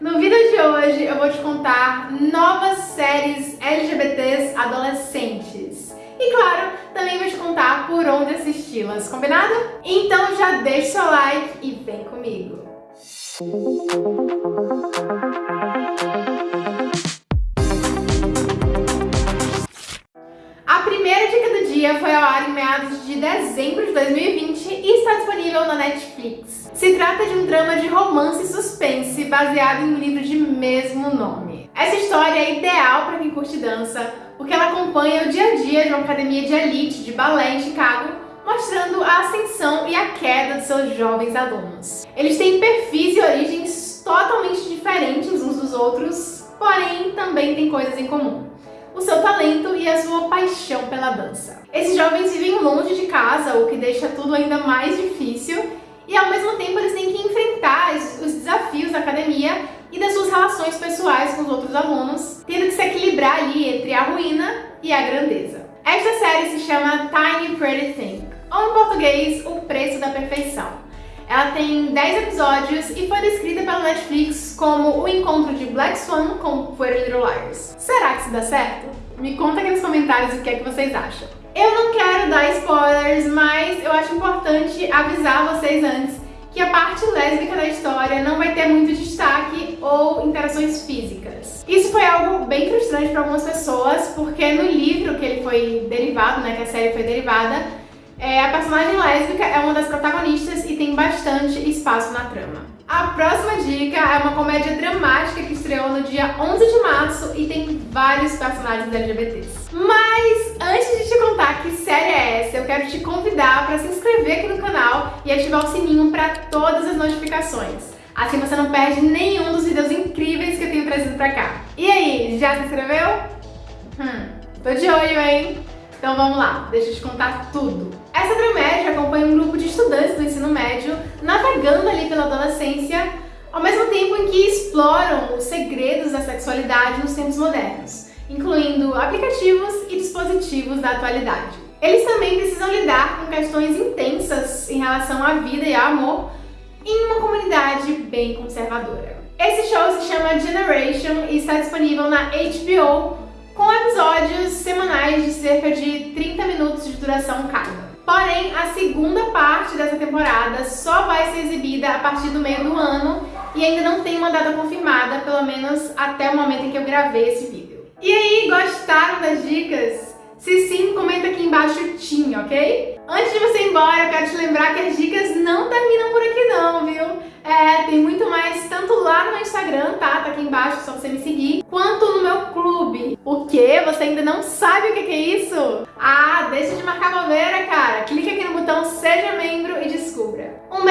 No vídeo de hoje eu vou te contar novas séries LGBTs adolescentes. E claro, também vou te contar por onde assisti-las, combinado? Então já deixa seu like e vem comigo! Ao ar em meados de dezembro de 2020 e está disponível na Netflix. Se trata de um drama de romance e suspense baseado em um livro de mesmo nome. Essa história é ideal para quem curte dança, porque ela acompanha o dia a dia de uma academia de elite de balé em Chicago, mostrando a ascensão e a queda de seus jovens alunos. Eles têm perfis e origens totalmente diferentes uns dos outros, porém também têm coisas em comum o seu talento e a sua paixão pela dança. Esses jovens vivem longe de casa, o que deixa tudo ainda mais difícil, e ao mesmo tempo eles têm que enfrentar os desafios da academia e das suas relações pessoais com os outros alunos, tendo que se equilibrar ali entre a ruína e a grandeza. Esta série se chama Tiny Pretty Thing, ou em português, O Preço da Perfeição. Ela tem 10 episódios e foi descrita pela Netflix como o encontro de Black Swan com Pretty Little Liars. Será que isso dá certo? Me conta aqui nos comentários o que é que vocês acham. Eu não quero dar spoilers, mas eu acho importante avisar vocês antes que a parte lésbica da história não vai ter muito destaque ou interações físicas. Isso foi algo bem frustrante para algumas pessoas, porque no livro que ele foi derivado, né, que a série foi derivada, é, a personagem lésbica é uma das protagonistas bastante espaço na trama. A próxima dica é uma comédia dramática que estreou no dia 11 de março e tem vários personagens LGBTs. Mas antes de te contar que série é essa, eu quero te convidar para se inscrever aqui no canal e ativar o sininho para todas as notificações. Assim você não perde nenhum dos vídeos incríveis que eu tenho trazido pra cá. E aí, já se inscreveu? Hum, tô de olho, hein? Então vamos lá, deixa eu te contar tudo. Essa dramédia acompanha um grupo de estudantes do ensino médio navegando ali pela adolescência, ao mesmo tempo em que exploram os segredos da sexualidade nos tempos modernos, incluindo aplicativos e dispositivos da atualidade. Eles também precisam lidar com questões intensas em relação à vida e ao amor em uma comunidade bem conservadora. Esse show se chama Generation e está disponível na HBO com episódios semanais de cerca de 30 minutos de duração cada. Porém, a segunda parte dessa temporada só vai ser exibida a partir do meio do ano e ainda não tem uma data confirmada, pelo menos até o momento em que eu gravei esse vídeo. E aí, gostaram das dicas? Se sim, comenta aqui embaixo TIM, ok? Antes de você ir embora, eu quero te lembrar que as dicas não terminam por aqui não, viu? É, tem muito tanto lá no meu Instagram, tá? Tá aqui embaixo, só você me seguir, quanto no meu clube. O quê? Você ainda não sabe o que é isso? Ah, deixa de marcar bobeira, cara. Clique aqui no botão Seja Membro e descubra. Um